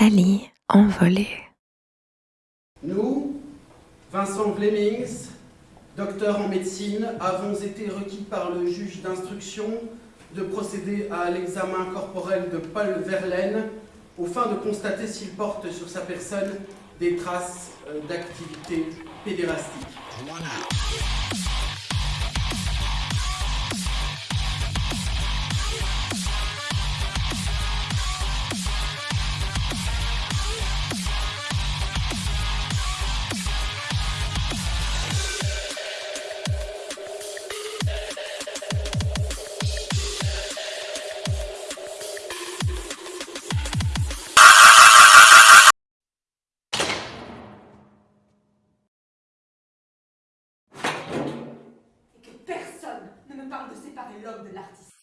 Nathalie envolée. Nous, Vincent Vlemings, docteur en médecine, avons été requis par le juge d'instruction de procéder à l'examen corporel de Paul Verlaine au fin de constater s'il porte sur sa personne des traces euh, d'activité pédérastique. et que personne ne me parle de séparer l'homme de l'artiste.